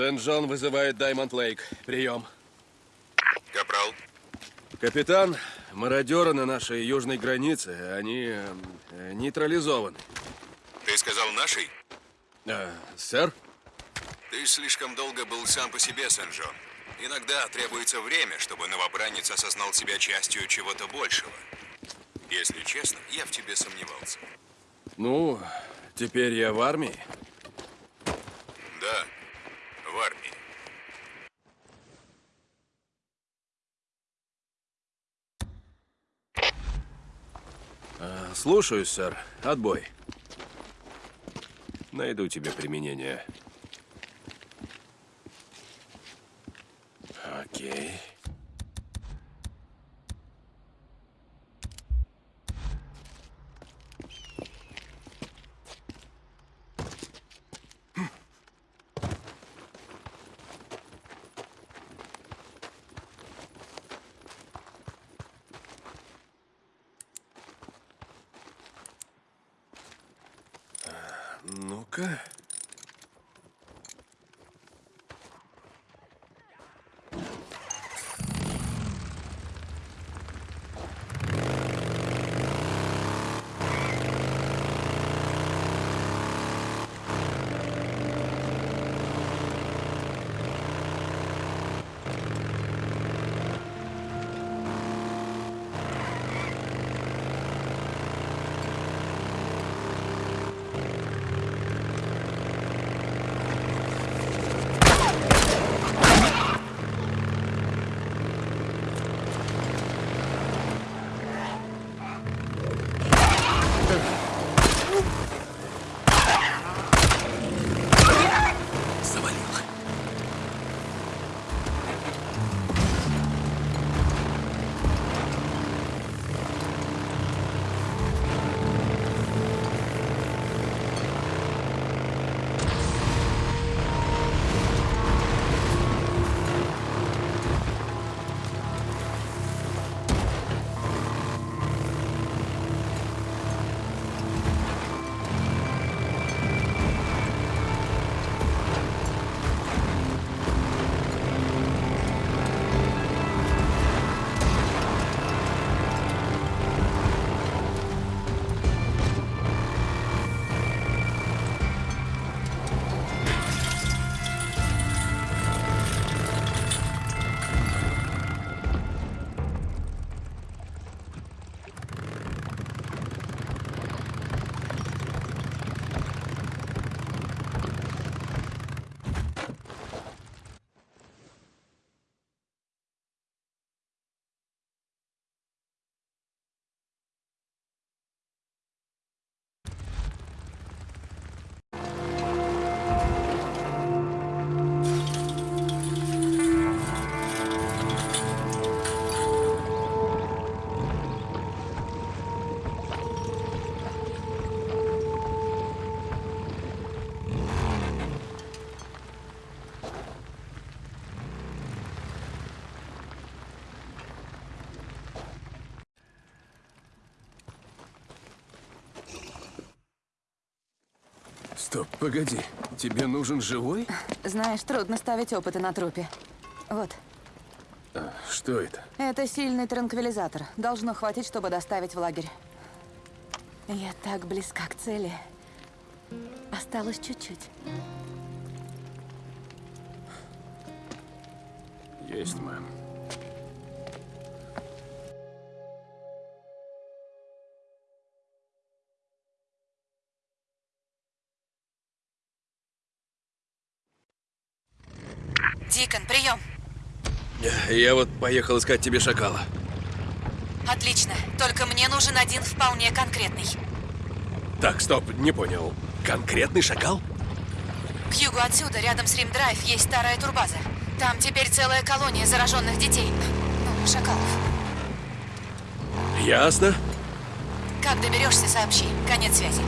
Сент-Джон вызывает Даймонд Лейк. Прием. Капрал, Капитан, мародеры на нашей южной границе, они э, нейтрализованы. ты сказал нашей? Э, сэр? Ты слишком долго был сам по себе, Сен-Джон. Иногда требуется время, чтобы новобранец осознал себя частью чего-то большего. Если честно, я в тебе сомневался. Ну, теперь я в армии. В армии. Э, Слушаюсь, сэр. Отбой. Найду тебе применение. Окей. Стоп, погоди. Тебе нужен живой? Знаешь, трудно ставить опыты на трупе. Вот, А, что это? это сильный транквилизатор. Должно хватить, чтобы доставить в лагерь. Я так близка к цели. Осталось чуть-чуть. Есть, мэм. Дикон, прием. Я вот поехал искать тебе шакала. Отлично. Только мне нужен один вполне конкретный. Так, стоп, не понял. Конкретный шакал? К югу отсюда, рядом с Рим-Драйв, есть старая турбаза. Там теперь целая колония зараженных детей. Ну, шакалов. Ясно. Как доберешься, сообщи. Конец связи.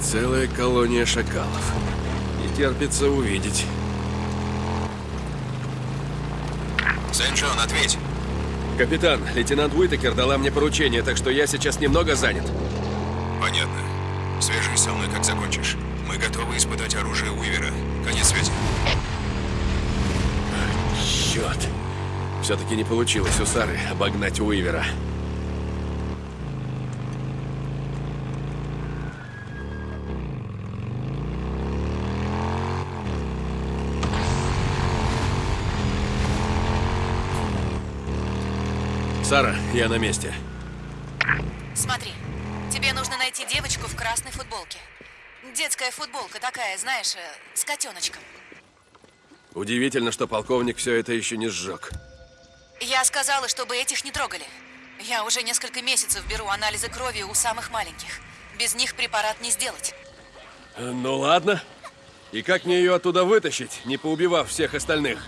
Целая колония шакалов. Терпится увидеть. Сен-Джон, ответь. Капитан, лейтенант Уитакер дала мне поручение, так что я сейчас немного занят. Понятно. Свяжись со мной, как закончишь. Мы Мы готовы испытать оружие Уивера. Конец связи. Черт. Все-таки не получилось у Сары обогнать Уивера. Сара, я на месте. Смотри, тебе нужно найти девочку в красной футболке. Детская футболка такая, знаешь, э, с котеночком. Удивительно, что полковник все это еще не сжег. Я сказала, чтобы этих не трогали. Я уже несколько месяцев беру анализы крови у самых маленьких. Без них препарат не сделать. Э, Ну ладно. И как мне ее оттуда вытащить, не поубивав всех остальных?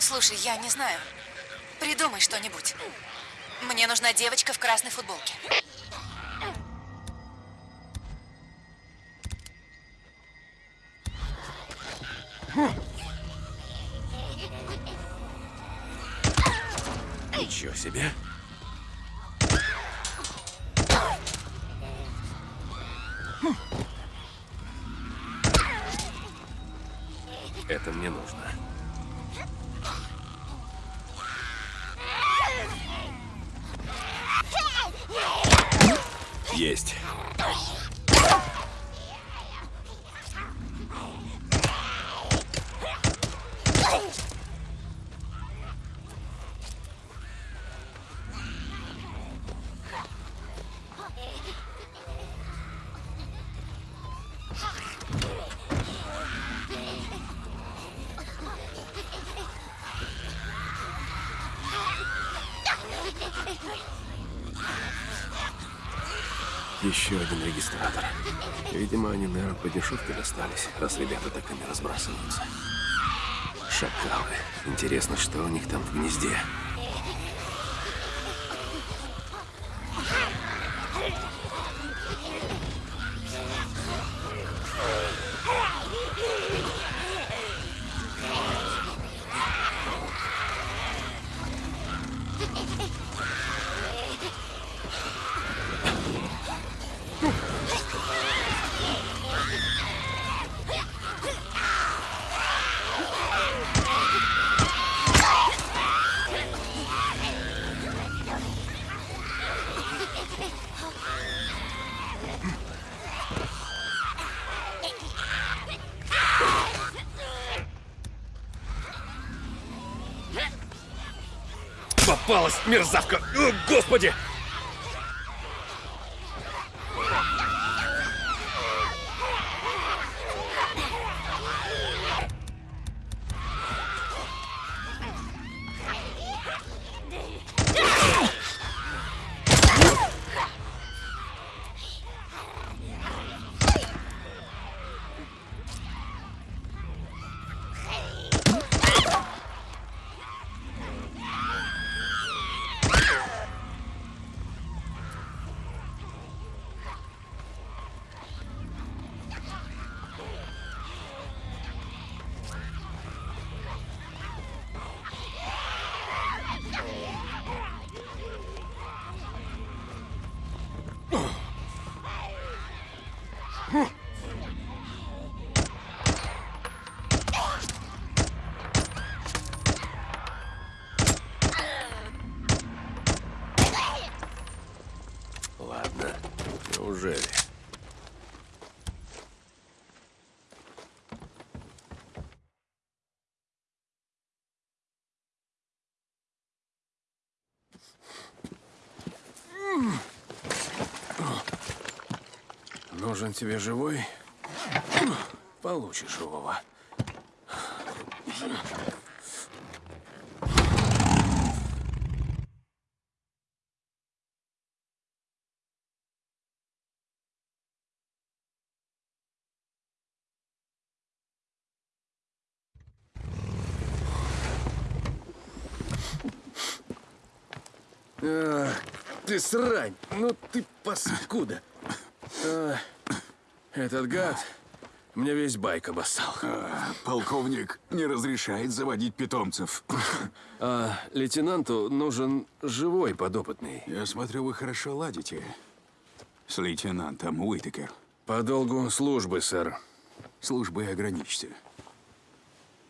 Слушай, я не знаю. Придумай что-нибудь. Мне нужна девочка в красной футболке. Ничего себе. Это мне нужно. Есть. Еще один регистратор. Видимо, они, наверное, по дешевке достались, раз ребята так ими разбрасываются. Шакалы. Интересно, что у них там в гнезде. Попалась, мерзавка! О, господи! Нужен тебе живой? Получишь живого. Ах, ты срань! Ну ты паскуда! А, этот гад мне весь байк обоссал. Полковник не разрешает заводить питомцев. А лейтенанту нужен живой подопытный. Я смотрю, вы хорошо ладите с лейтенантом Уитекер. По долгу службы, сэр. Службой ограничься.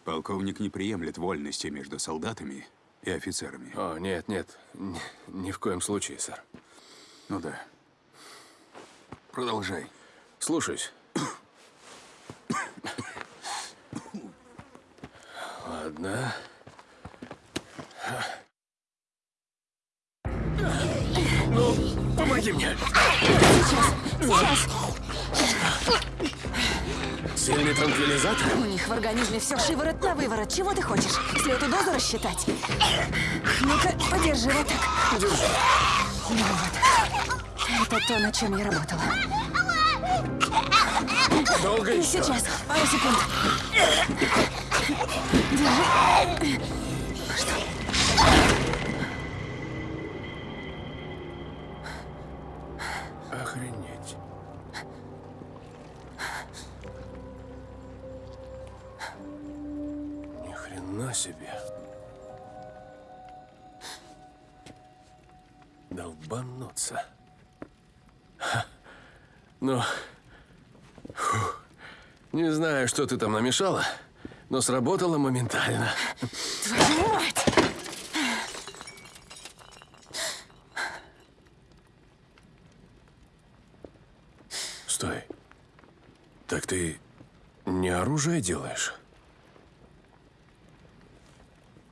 Полковник не приемлет вольности между солдатами и офицерами. О, нет, нет. Ни, ни в коем случае, сэр. Ну да. Продолжай. Слушаюсь. Ладно. Ну, помоги мне. Сильный транквилизатор? У них в организме все шиворот на выворот. Чего ты хочешь? Слету дозу рассчитать? Ну-ка, подержи вот так. Держи. Ну вот. Это то, над чем я работала. Долго еще? сейчас. Пару секунд. Держи. Охренеть. Ни хрена себе. Долбануться. Ха. Ну, фу. не знаю, что ты там намешала, но сработало моментально. Твою мать! Стой. Так ты не оружие делаешь?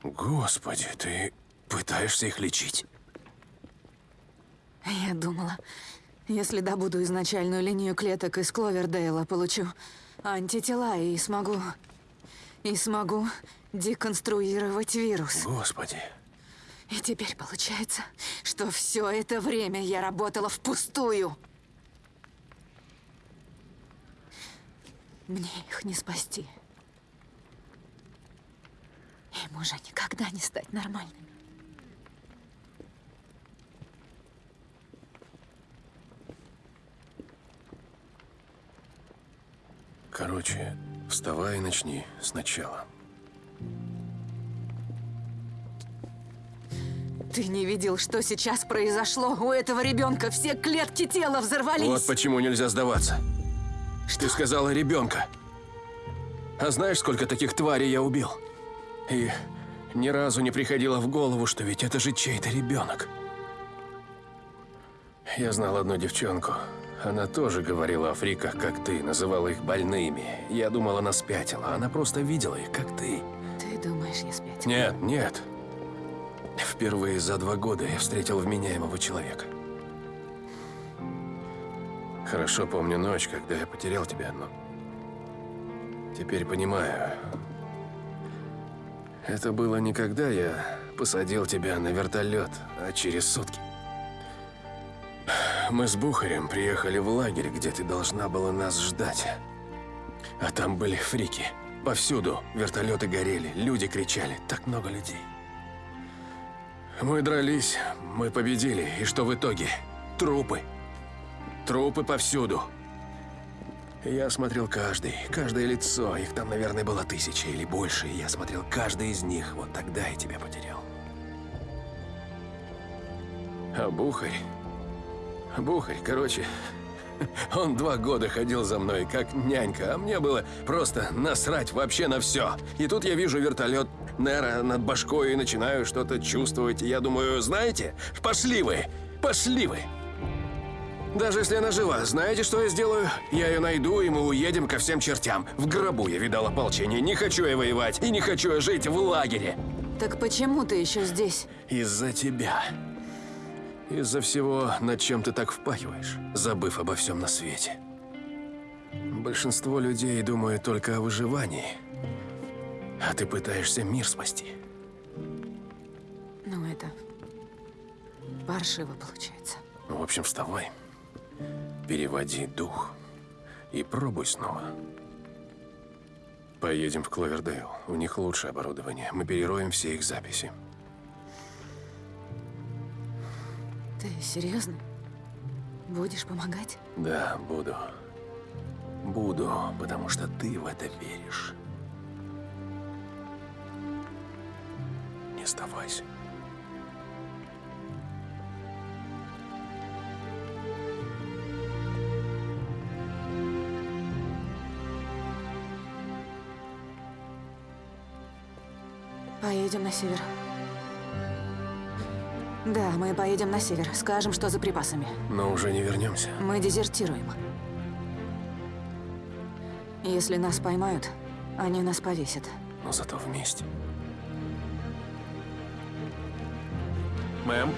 Господи, ты пытаешься их лечить? Я думала, если добуду изначальную линию клеток из Кловердейла, получу антитела и смогу... И смогу деконструировать вирус. Господи. И теперь получается, что все это время я работала впустую. Мне их не спасти. Им уже никогда не стать нормальными. Короче, вставай и начни сначала. Ты не видел, что сейчас произошло? У этого ребенка все клетки тела взорвались. Вот почему нельзя сдаваться. Ты сказала ребенка. А знаешь, сколько таких тварей я убил? И ни разу не приходило в голову, что ведь это же чей-то ребенок. Я знал одну девчонку. Она тоже говорила о фриках, как ты, называла их больными. Я думал, она спятила. Она просто видела их, как ты. Ты думаешь, я спятила? Нет, нет. Впервые за два года я встретил вменяемого человека. Хорошо помню ночь, когда я потерял тебя, но... Теперь понимаю. Это было не когда я посадил тебя на вертолет, а через сутки. Мы с Бухарем приехали в лагерь, где ты должна была нас ждать. А там были фрики. Повсюду вертолеты горели, люди кричали, так много людей. Мы дрались, мы победили, и что в итоге? Трупы. Трупы повсюду. Я смотрел каждый, каждое лицо, их там, наверное, было тысяча или больше, и я смотрел каждый из них, вот тогда я тебя потерял. А Бухарь... Бухарь, короче, он два года ходил за мной, как нянька, а мне было просто насрать вообще на все. И тут я вижу вертолет Нера над башкой и начинаю что-то чувствовать. И я думаю, знаете, пошли вы, пошли вы. Даже если она жива, знаете, что я сделаю? Я ее найду, и мы уедем ко всем чертям. В гробу я видал ополчение. Не хочу я воевать, и не хочу я жить в лагере. Так почему ты еще здесь? Из-за тебя. Из-за всего, над чем ты так впахиваешь, забыв обо всем на свете. Большинство людей думают только о выживании. А ты пытаешься мир спасти. Ну, это... Паршиво получается. В общем, вставай. Переводи дух. И пробуй снова. Поедем в Кловердейл. У них лучшее оборудование. Мы перероем все их записи. Ты серьезно? Будешь помогать? Да, буду. Буду, потому что ты в это веришь. Не сдавайся. Поедем на север. Да, мы поедем на север. Скажем, что за припасами. Но уже не вернемся. Мы дезертируем. Если нас поймают, они нас повесят. Но зато вместе. Мэм,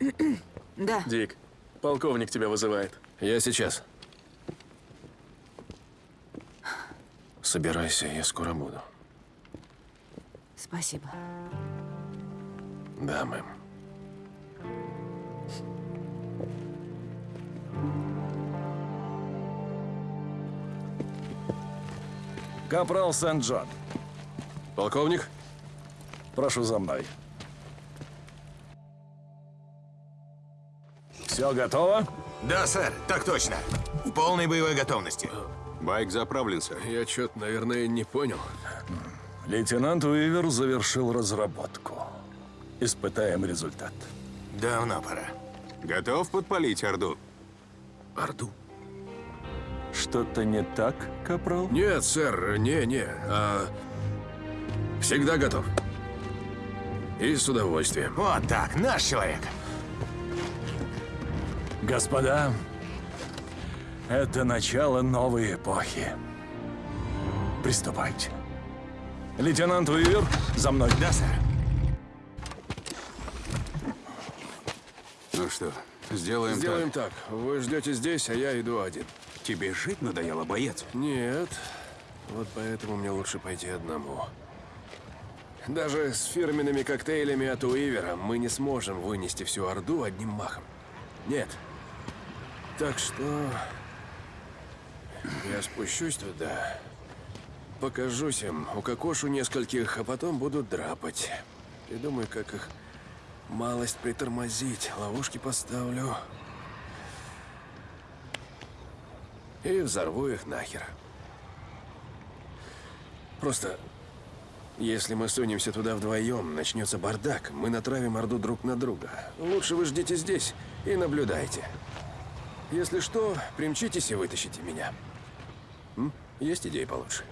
Да, Дик, полковник тебя вызывает. Я сейчас. Собирайся, я скоро буду. спасибо. Да, мэм. Капрал Сент-Джон, Полковник? прошу за мной. Все готово? Да, сэр, так точно. В полной боевой готовности. Байк заправлен, сэр. Я что-то, наверное, не понял. Лейтенант Уивер завершил разработку. Испытаем результат. Давно пора. Готов подпалить Орду? Орду? Что-то не так, Капрал? Нет, сэр, не-не. а, Всегда готов. И с удовольствием. Вот так, наш человек. Господа, это начало новой эпохи. Приступайте. Лейтенант Уивер, за мной. Да, сэр. Что, сделаем, Сделаем так. Вы ждете здесь, а я иду один. так. Тебе жить надоело, боец? Нет. Вот поэтому мне лучше пойти одному. Даже с фирменными коктейлями от Уивера мы не сможем вынести всю Орду одним махом. Нет. Так что... Я спущусь туда, покажусь им, укокошу нескольких, а потом буду драпать. И думаю, как их малость притормозить, ловушки поставлю. И взорву их нахер. Просто, если мы сунемся туда вдвоем, начнется бардак, мы натравим Орду друг на друга. Лучше вы ждите здесь и наблюдайте. Если что, примчитесь и вытащите меня. М? Есть идеи получше?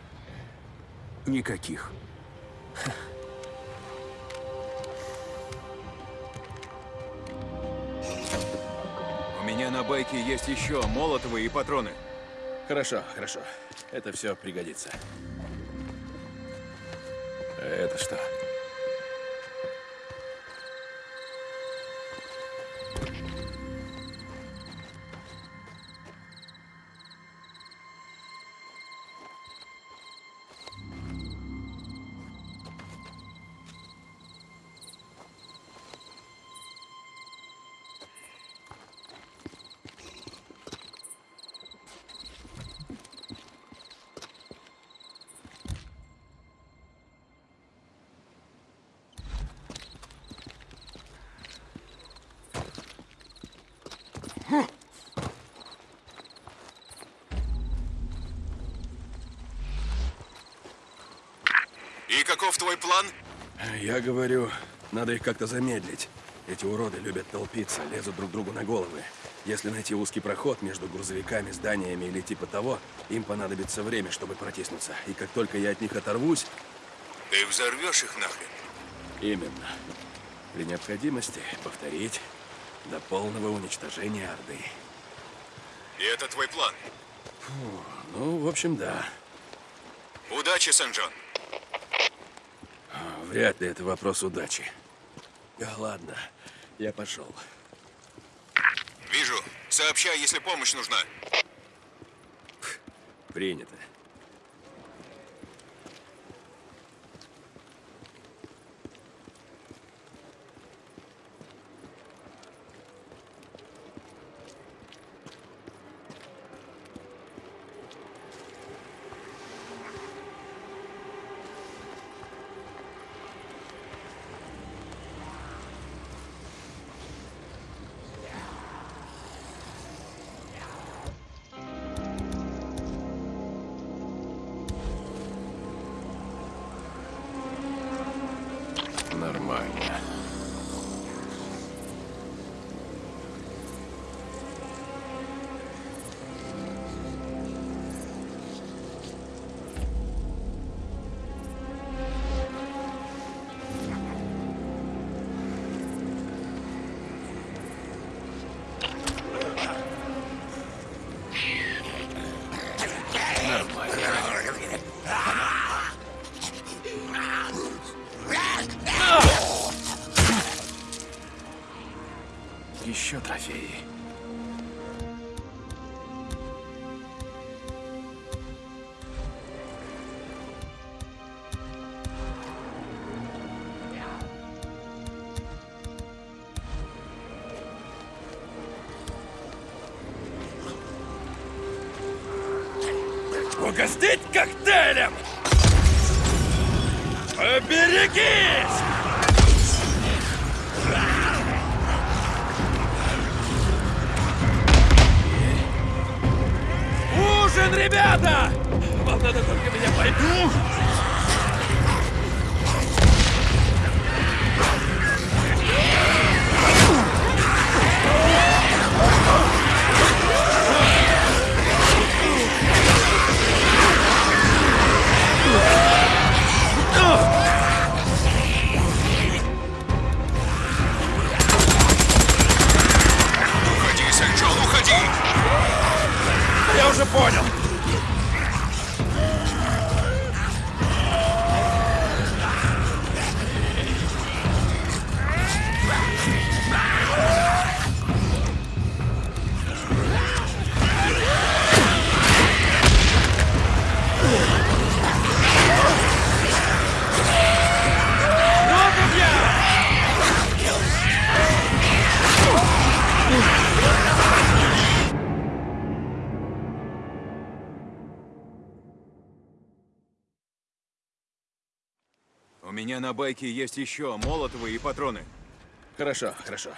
Никаких. У меня на байке есть еще молотовые и патроны. Хорошо, хорошо. Это все пригодится. А это что? Каков твой план? Я говорю, надо их как-то замедлить. Эти уроды любят толпиться, лезут друг другу на головы. Если найти узкий проход между грузовиками, зданиями или типа того, им понадобится время, чтобы протиснуться. И как только я от них оторвусь, Ты взорвешь их нахрен. именно. При необходимости повторить до полного уничтожения Орды. И это твой план. Ну, в общем, да. Удачи, Сен-Джон. Вряд ли это вопрос удачи. Ладно, я пошел. Вижу. Сообщай, если помощь нужна. Принято. Угостить коктейлем! Поберегись! Ужин, ребята! Вам надо только меня поймать. Я меня на байке есть еще молотовые и патроны. Хорошо, хорошо.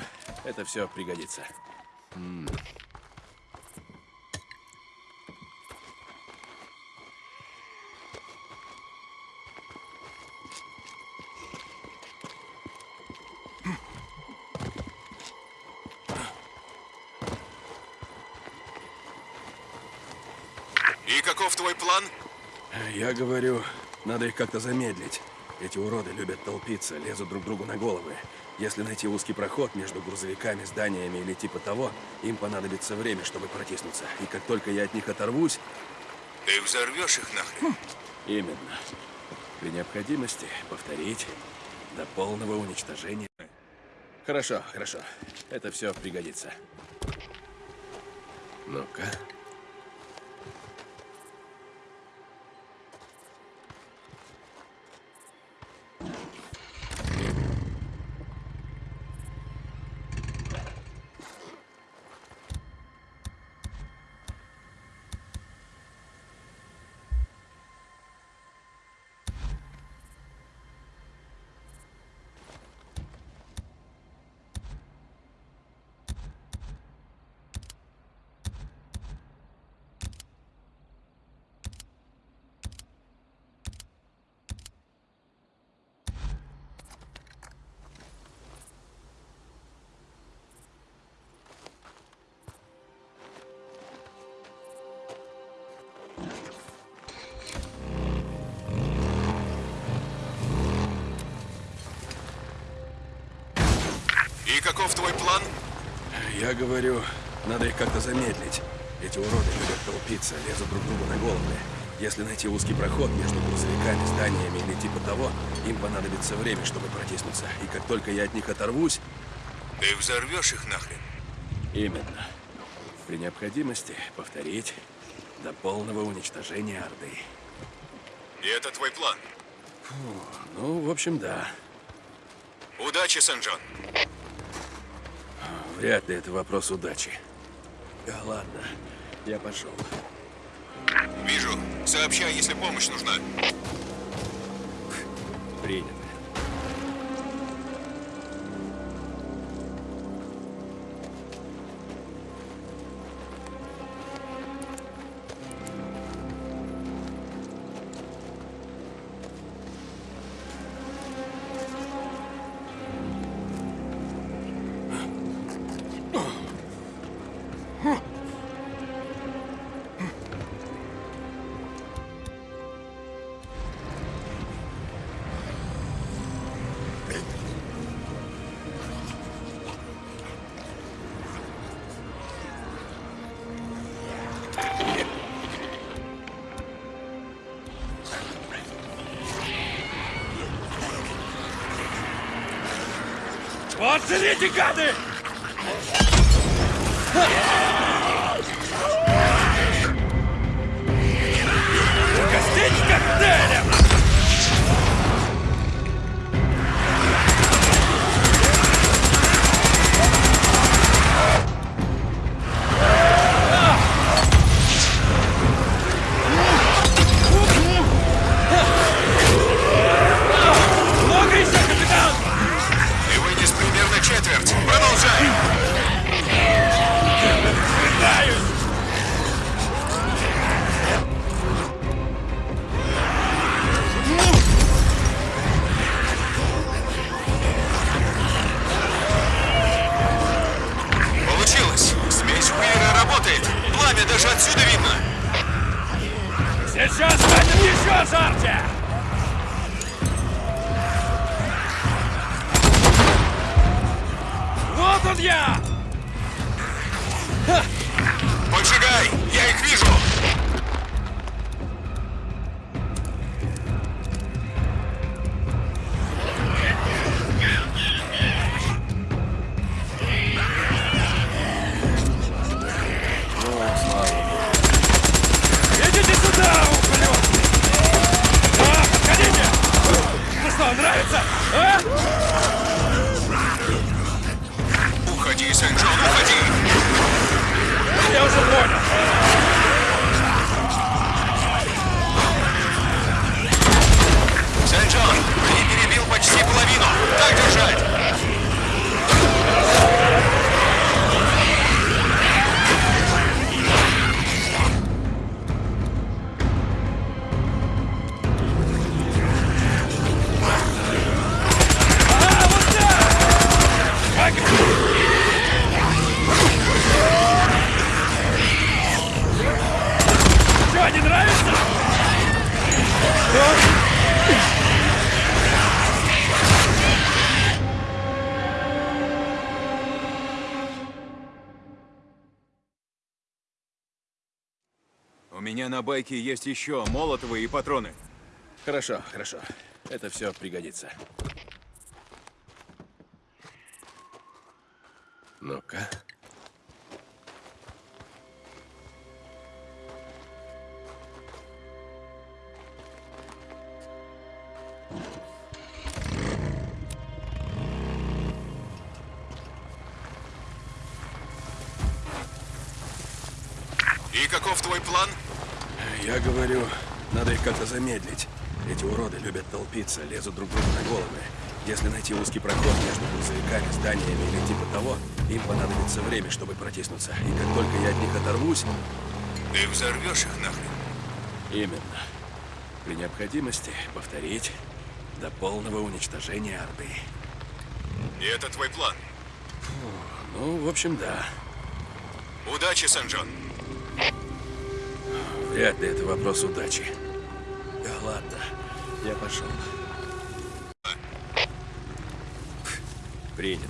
Это все пригодится. И каков твой план? Я говорю, надо их как-то замедлить. Эти уроды любят толпиться, лезут друг другу на головы. Если найти узкий проход между грузовиками, зданиями или типа того, им понадобится время, чтобы протиснуться. И как только я от них оторвусь, Ты взорвешь их нахрен? именно, при необходимости повторить до полного уничтожения. Хорошо, хорошо. Это все пригодится. Ну-ка. Каков твой план? Я говорю, надо их как-то замедлить. Эти уроды любят толпиться, лезут друг другу на головы. Если найти узкий проход между грузовиками, зданиями или типа того, им понадобится время, чтобы протиснуться. И как только я от них оторвусь, Ты взорвешь их нахрен? именно, при необходимости повторить до полного уничтожения Орды. И это твой план? Ну, в общем, да. Удачи, Сэнджон. Вряд ли это вопрос удачи. Да ладно, я пошел. Вижу. Сообщай, если помощь нужна. Принято. Вот Пламя даже отсюда видно. Сейчас станет еще жарче! Вот он я! Меня на байке есть еще молотовые и патроны. Хорошо, хорошо. Это все пригодится. Ну-ка. И каков твой план? Я говорю, надо их как-то замедлить. Эти уроды любят толпиться, лезут друг другу на головы. Если найти узкий проход между грузовиками, зданиями или типа того, им понадобится время, чтобы протиснуться. И как только я от них оторвусь... Ты взорвешь их нахрен. Именно. При необходимости повторить до полного уничтожения Орды. И это твой план. Ну, в общем, да. Удачи, Сэнджон. Вряд ли это вопрос удачи. Да ладно, я пошел. Принято.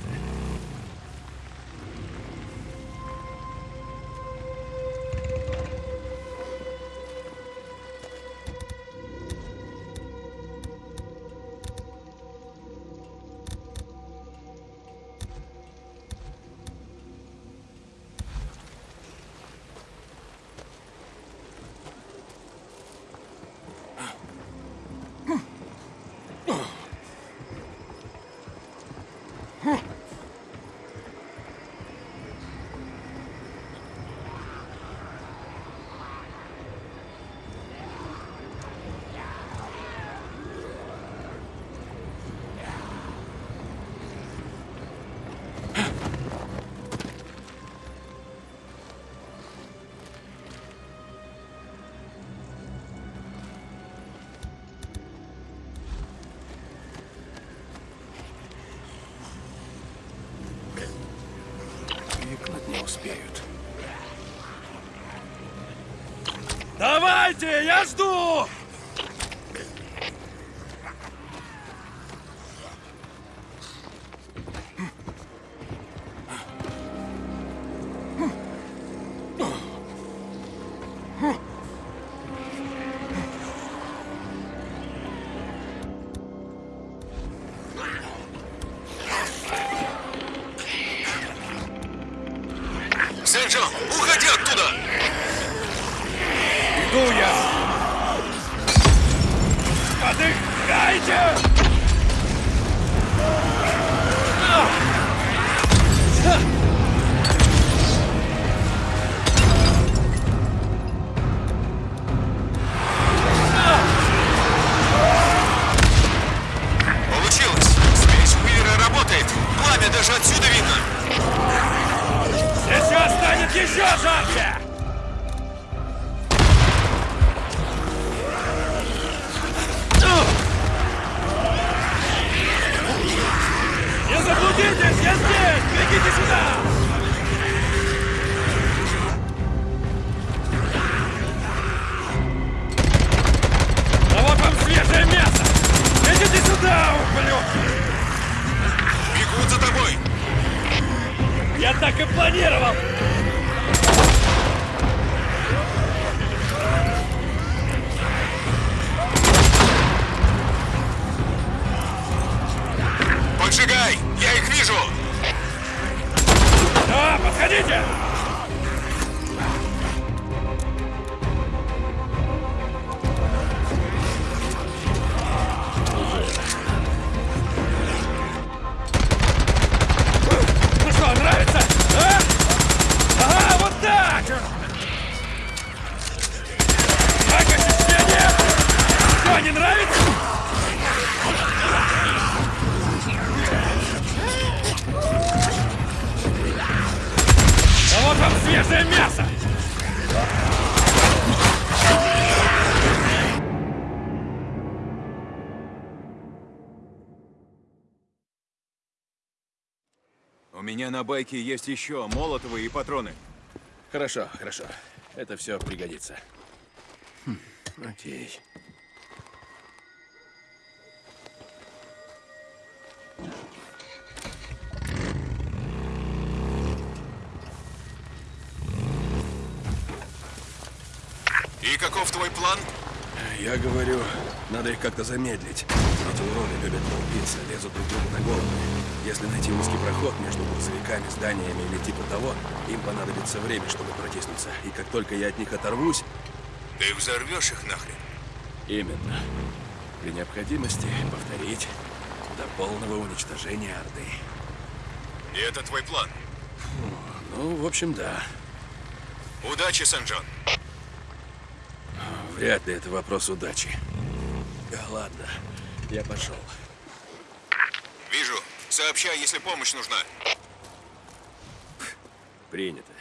Меня на байке есть еще молотовые и патроны. Хорошо, хорошо. Это все пригодится. Хм, окей. И каков твой план? Я говорю, надо их как-то замедлить. Эти уроды любят толпиться, лезут друг другу на голову. Если найти узкий проход между грузовиками, зданиями или типа того, им понадобится время, чтобы протиснуться. И как только я от них оторвусь, Ты взорвешь их нахрен. именно, при необходимости повторить до полного уничтожения Орды. И это твой план. Ну, в общем, да. Удачи, Сен-Джон. Вряд ли это вопрос удачи. Да ладно, я пошел. Вижу. Сообщай, если помощь нужна. Принято.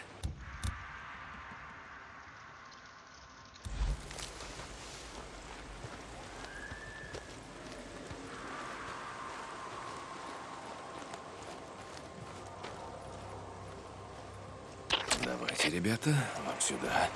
Давайте, ребята, вам сюда.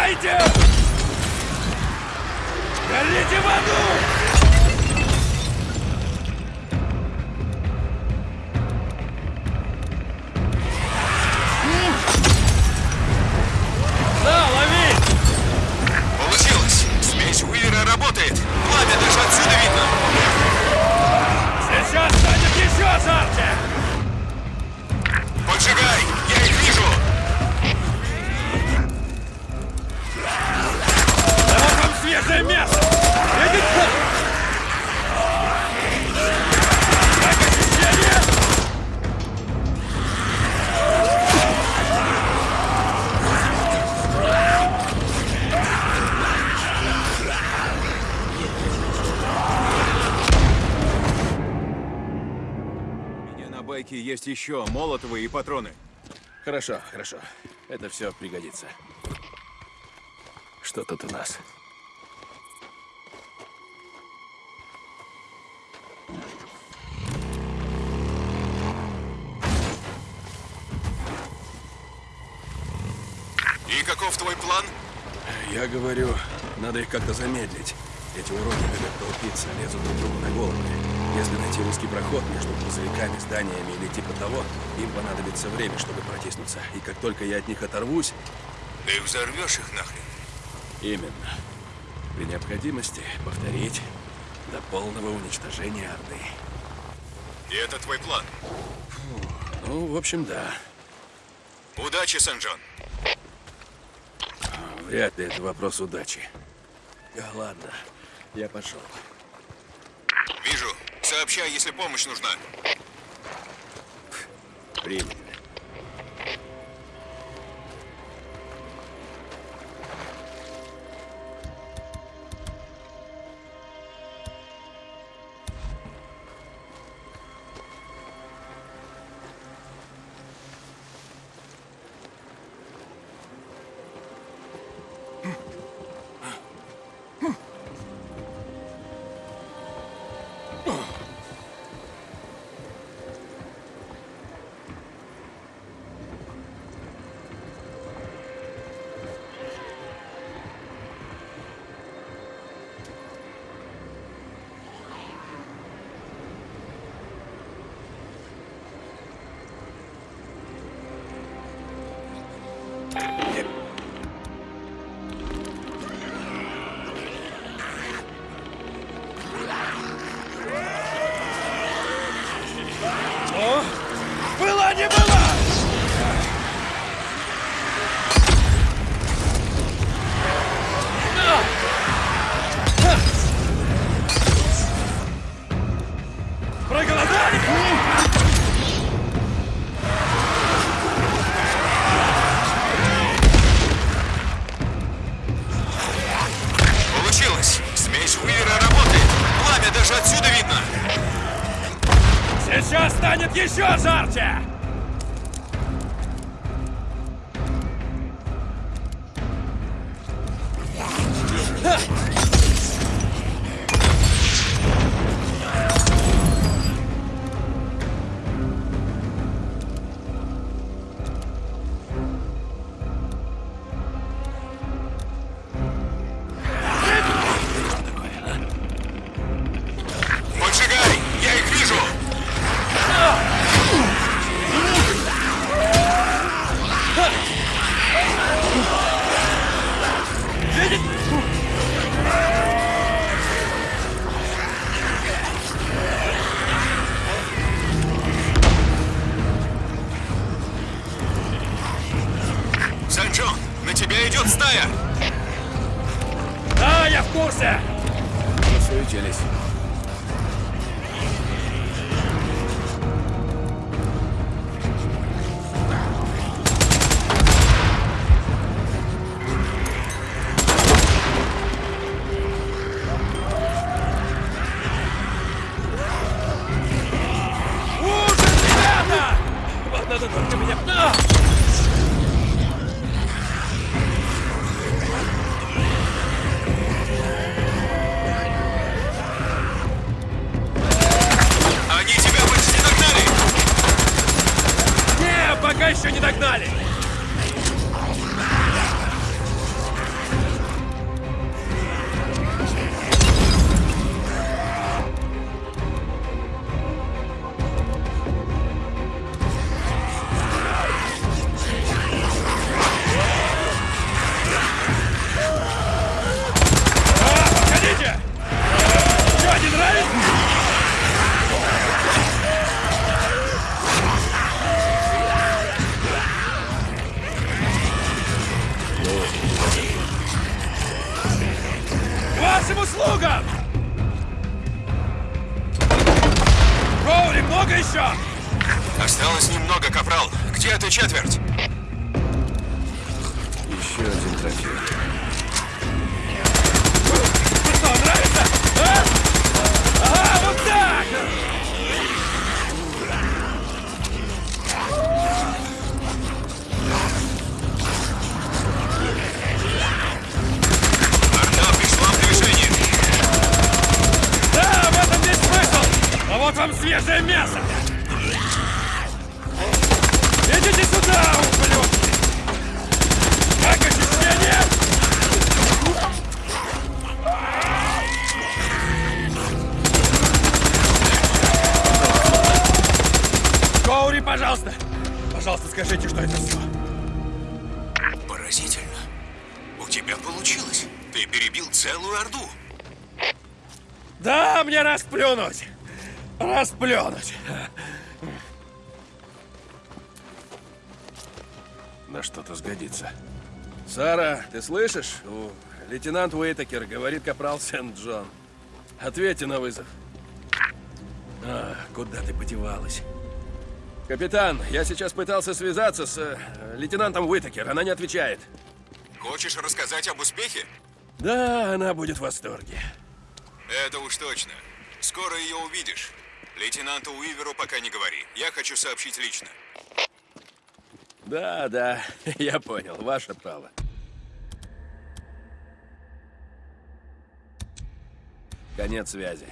behind you! Еще молотовые и патроны. Хорошо, хорошо. Это все пригодится. Что тут у нас? И каков твой план? Я говорю, надо их как-то замедлить. Эти уроды любят толпиться, лезут друг другу на головы. Если найти узкий проход между грузовиками, зданиями или типа того, им понадобится время, чтобы протиснуться. И как только я от них оторвусь, Ты взорвешь их нахрен. именно. При необходимости повторить до полного уничтожения Орды. И это твой план. Ну, в общем, да. Удачи, Сен-Джон. Вряд ли это вопрос удачи. Да, ладно, я пошел. Вижу. Сообщай, если помощь нужна. Принято. Еще жарче! Сгодится. Сара, ты слышишь? У- Лейтенант Уэйтакер говорит капрал Сент-Джон. Ответьте на вызов. А, куда ты подевалась? Капитан, я сейчас пытался связаться с э, лейтенантом Уитакер. Она не отвечает. Хочешь рассказать об успехе? Да, она будет в восторге. Это уж точно. Скоро ее увидишь. Лейтенанту Уиверу пока не говори. Я хочу сообщить лично. Да, да, я понял. Ваше право. Конец связи.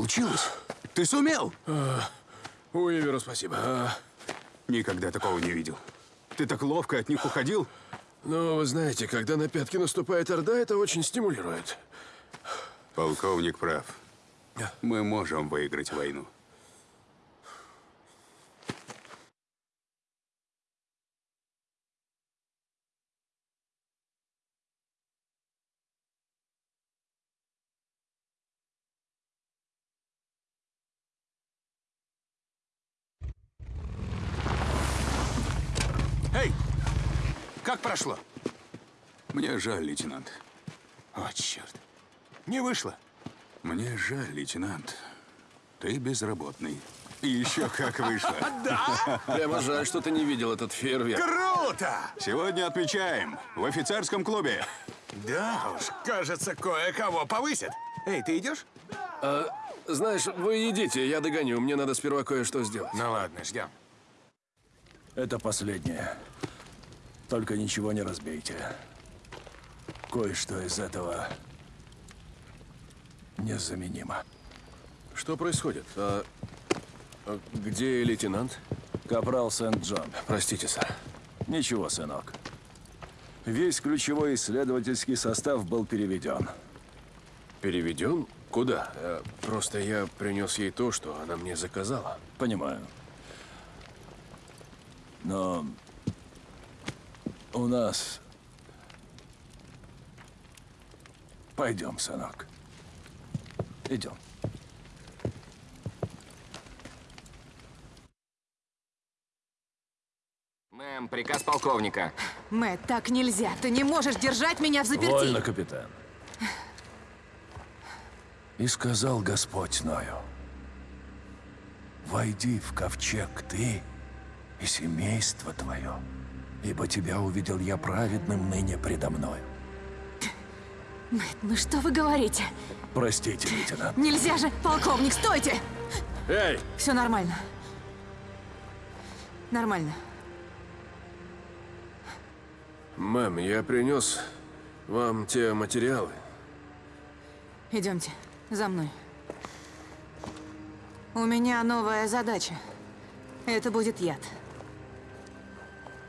Получилось? Ты сумел? Уиверу спасибо. А, Никогда такого не видел. Ты так ловко от них уходил. ну, вы знаете, когда на пятки наступает Орда, это очень стимулирует. Полковник прав. Мы можем выиграть войну. Эй! Как прошло? Мне жаль, лейтенант. О, черт. Не вышло. Мне жаль, лейтенант. Ты безработный. И еще как вышло. Прямо жаль, что ты не видел этот фейерверк. Круто! Сегодня отмечаем в офицерском клубе. Да уж, кажется, кое-кого повысят. Эй, ты идешь? Знаешь, вы идите, я догоню. Мне надо сперва кое-что сделать. Ну ладно, ждем. Это последнее. Только ничего не разбейте. Кое-что из этого незаменимо. Что происходит? А, а где лейтенант? Капрал Сент-Джон. Простите, сэр. Ничего, сынок. Весь ключевой исследовательский состав был переведен. Переведен? Куда? Э, Просто я принес ей то, что она мне заказала. Понимаю. Но у нас... Пойдем, сынок. Идем. Мэм, приказ полковника. Мэтт, так нельзя. Ты не можешь держать меня в заперти. Вольно, капитан. И сказал Господь Ною, «Войди в ковчег ты и семейство твое, ибо тебя увидел я праведным ныне предо мною». Мэтт, ну что вы говорите? Простите, лейтенант. Нельзя же! Полковник, стойте! Эй, Все нормально. Нормально. Мэм, я принес вам те материалы. Идемте, за мной. У меня новая задача. Это будет яд.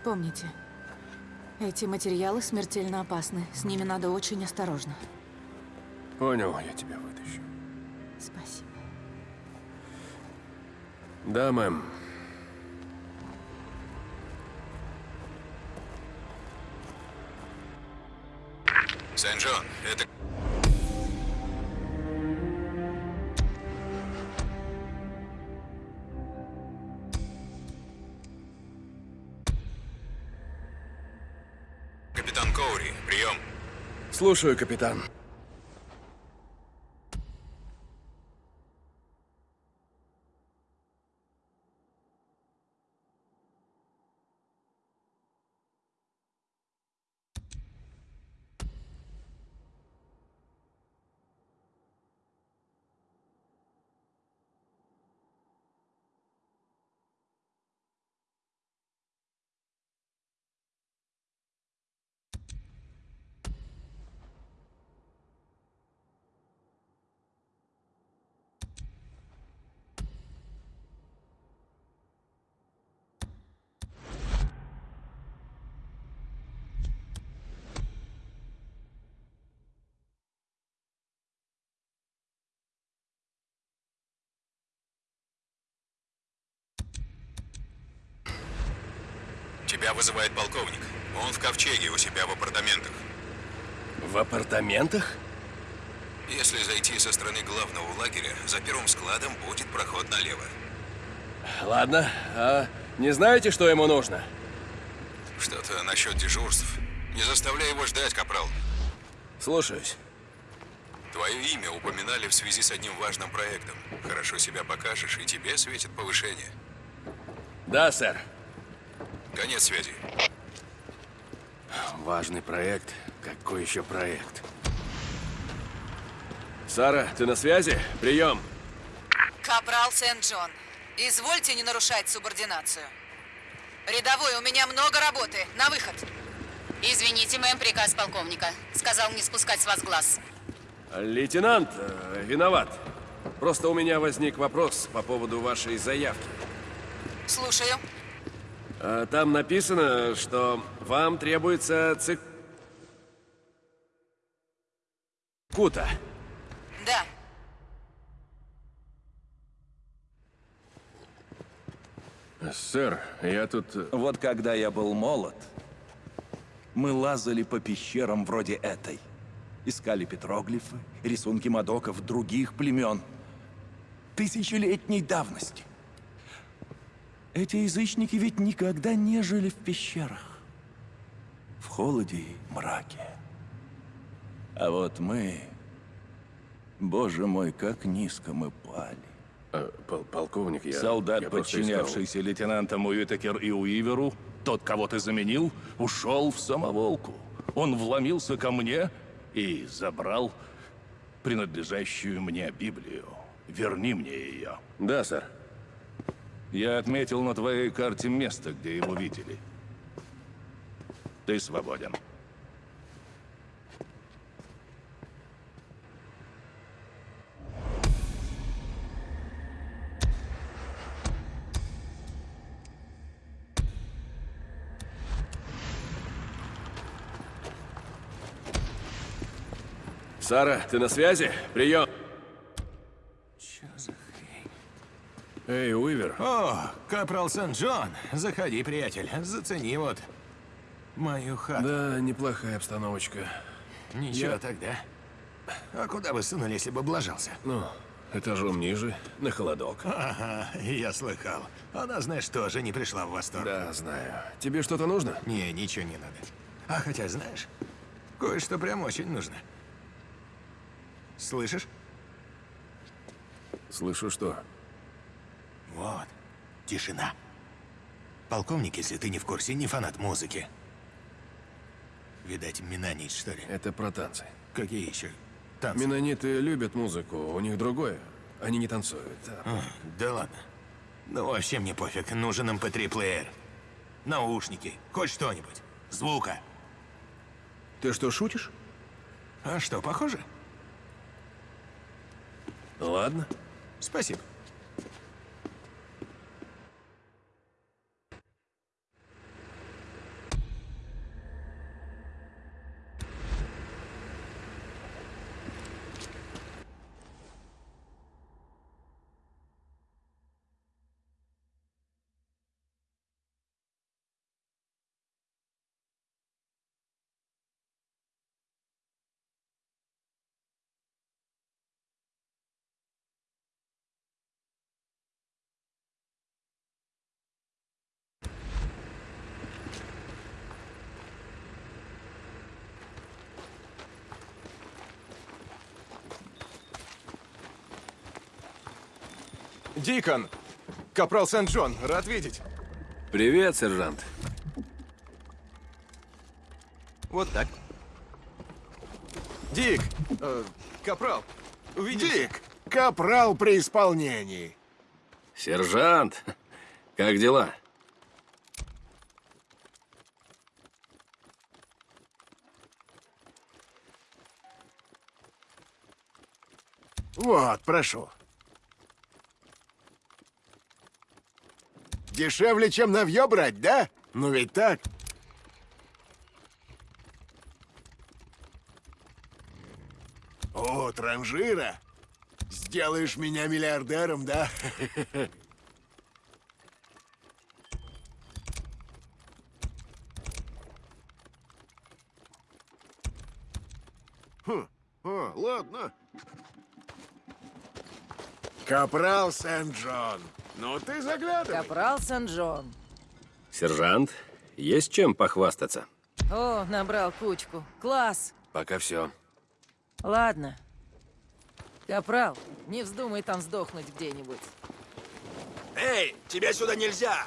Помните, эти материалы смертельно опасны. С ними надо очень осторожно. Понял, я тебя вытащу. Спасибо. Да, мэм. Сен-Джон, слушаю, капитан. Тебя вызывает полковник. Он в ковчеге у себя в апартаментах. В апартаментах? Если зайти со стороны главного лагеря, за первым складом будет проход налево. Ладно, а не знаете, что ему нужно? Что-то насчет дежурств. Не заставляй его ждать, капрал. Слушаюсь. Твое имя упоминали в связи с одним важным проектом. Хорошо себя покажешь, и тебе светит повышение. Да, сэр. Конец связи. Важный проект. Какой еще проект? Сара, ты на связи? Прием. Капрал Сент-Джон, извольте не нарушать субординацию. Рядовой, у меня много работы. На выход. Извините, мэм, приказ полковника. Сказал не спускать с вас глаз. Лейтенант, э, виноват. Просто у меня возник вопрос по поводу вашей заявки. Слушаю. А, Там написано, что вам требуется цик... Кута. Да. Сэр, я тут... э, Вот когда я был молод, мы лазали по пещерам вроде этой. Искали петроглифы, рисунки мадоков других племен. Тысячелетней давности. Эти язычники ведь никогда не жили в пещерах. В холоде и мраке. А вот мы... Боже мой, как низко мы пали. э, пол- полковник, я... Солдат, я просто искал- подчинявшийся лейтенантам Уитакер и Уиверу, тот, кого ты заменил, ушел в самоволку. Он вломился ко мне и забрал принадлежащую мне Библию. Верни мне ее. Да, сэр. Я отметил на твоей карте место, где его видели. Ты свободен. Сара, ты на связи? Прием. Эй, Уивер. О, капрал Сент-Джон. Заходи, приятель. Зацени вот мою хату. Да, неплохая обстановочка. Ничего Я- тогда. А куда бы сунул, если бы облажался? Ну, этажом ниже, на холодок. Ага, я слыхал. Она, знаешь, тоже не пришла в восторг. Да, знаю. Тебе что-то нужно? Не, ничего не надо. А хотя, знаешь, кое-что прям очень нужно. Слышишь? Слышу, что? Вот. Тишина. Полковник, если ты не в курсе, не фанат музыки. Видать, Минанит, что ли? Это про танцы. Какие еще танцы? Менониты любят музыку, у них другое. Они не танцуют. а А, да ладно. Ну, вообще мне пофиг. Нужен MP3-плеер. Наушники. Хоть что-нибудь. Звука. Ты что, шутишь? А что, похоже? Ладно. Спасибо. Дикон! Капрал Сент-Джон, рад видеть. Привет, сержант. Вот так. Дик! э, капрал! Увидите? Дик! Капрал при исполнении. Сержант, как дела? Вот, прошу. Дешевле, чем навье брать, да? Ну ведь так. О, транжира. Сделаешь меня миллиардером, да? Хм, о, ладно. Капрал Сент-Джон. Ну ты заглядывай. Капрал Сан-Джон. Сержант, есть чем похвастаться? О, набрал кучку. Класс. Пока все. Ладно. Капрал, не вздумай там сдохнуть где-нибудь. Эй, тебя сюда нельзя!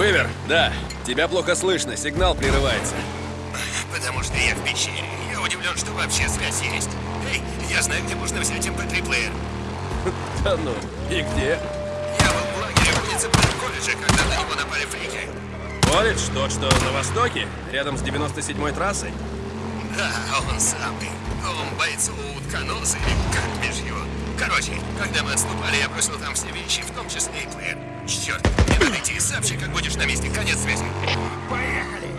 Уивер, да. Тебя плохо слышно, сигнал прерывается. Потому что я в пещере. Я удивлен, что вообще связь есть. Эй, я знаю, где можно взять MP3-плеер. Да ну, и где? Я был в лагере в муниципальном колледже, когда на него напали фрики. Колледж, тот, что на востоке, рядом с 97-й трассой. Да, он самый. Он бойцу утконос или как бишь его. Короче, когда мы отступали, я бросил там все вещи, в том числе и плеер. Черт, и сообщи, как будешь на месте. Конец связи. Поехали!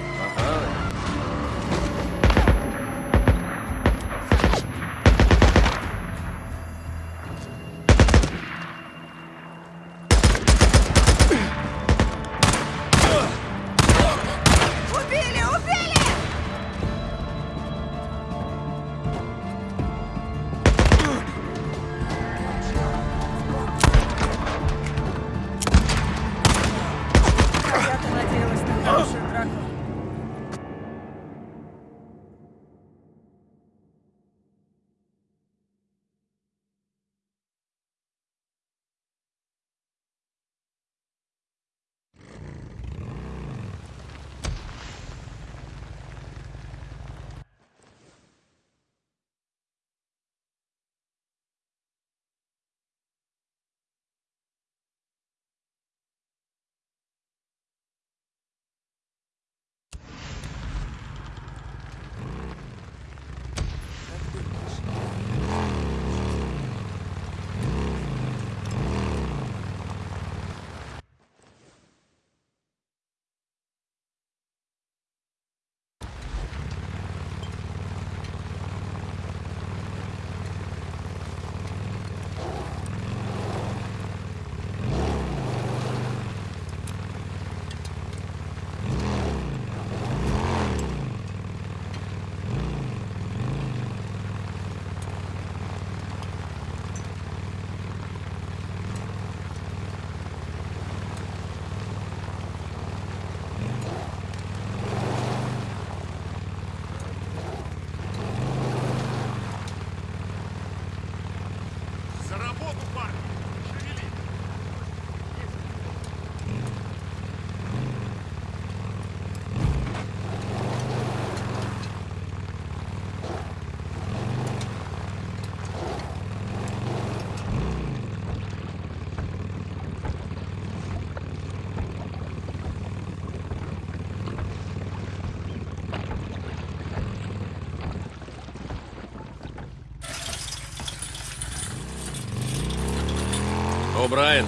Брайан.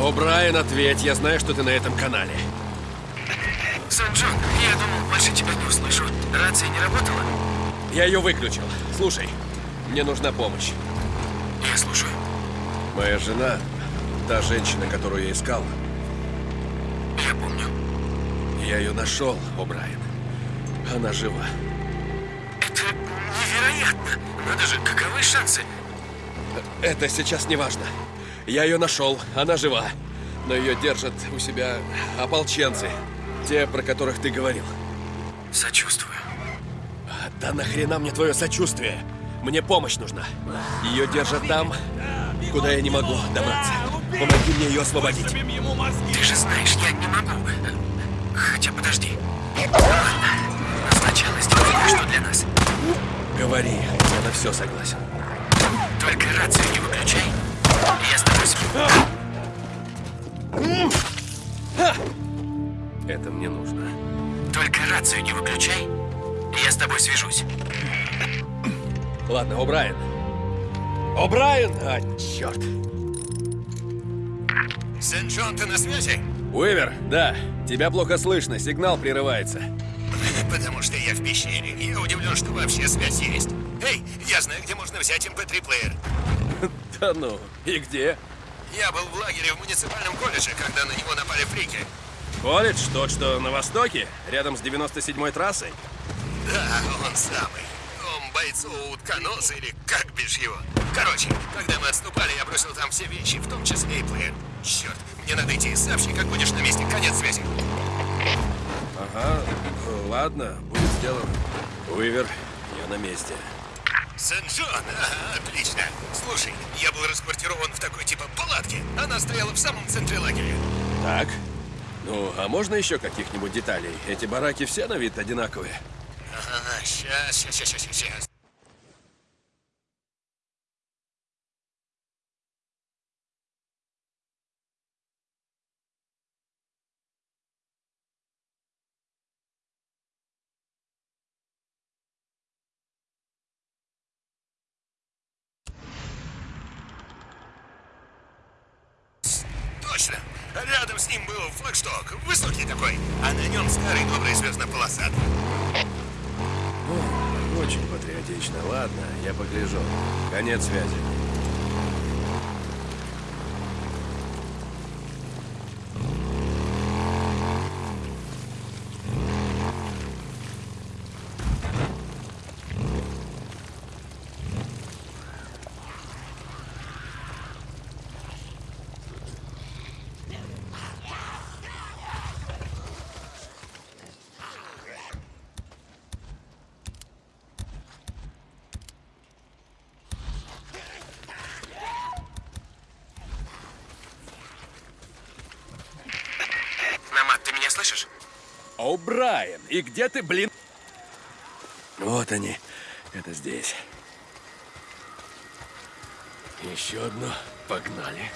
О, Брайан, ответь. Я знаю, что ты на этом канале. Сан-Джон, я думал, больше тебя не услышу. Рация не работала? Я ее выключил. Слушай, мне нужна помощь. Я слушаю. Моя жена, та женщина, которую я искал, Я помню. я ее нашел, о, Брайан. Она жива. Это невероятно. Надо же, каковы шансы? Это сейчас не важно. Я ее нашел, она жива. Но ее держат у себя ополченцы. Те, про которых ты говорил. Сочувствую. Да нахрена мне твое сочувствие? Мне помощь нужна. Ее держат там, куда я не могу добраться. Помоги мне ее освободить. Ты же знаешь, я не могу. Хотя подожди. Ладно. Но сначала сделай что для нас. Говори, я на все согласен. Только рацию не выключай. Это мне нужно. Только рацию не выключай. Я с тобой свяжусь. Ладно, О'Брайен. О'Брайен! А, черт. Сен-Джон, ты на связи? Уивер, да. Тебя плохо слышно, сигнал прерывается. Потому что я в пещере. и Я удивлен, что вообще связь есть. Эй, я знаю, где можно взять MP3-плеер. Да ну, и где? Я был в лагере в муниципальном колледже, когда на него напали фрики. Колледж, тот, что на востоке, рядом с 97-й трассой. Да, он самый. Он бойцу утконос или как бишь его. Короче, когда мы отступали, я бросил там все вещи, в том числе и плеер. Черт, мне надо идти сообщи, как будешь на месте. Конец связи. Ага, ладно, будет сделано. Уивер, я на месте. Сен-Джон, ага, отлично. Слушай, я был расквартирован в такой типа палатке. Она стояла в самом центре лагеря. Так. Ну, а можно еще каких-нибудь деталей? Эти бараки все на вид одинаковые. Ага, сейчас, сейчас, сейчас, сейчас. Точно. Рядом с ним был флагшток, высокий такой, а на нем старый добрый звездно-полосатый. Очень патриотично. Ладно, я погляжу. Конец связи. Намат, ты меня слышишь? Брайан, и где ты, блин? Вот они. Это здесь. Еще одно. Погнали.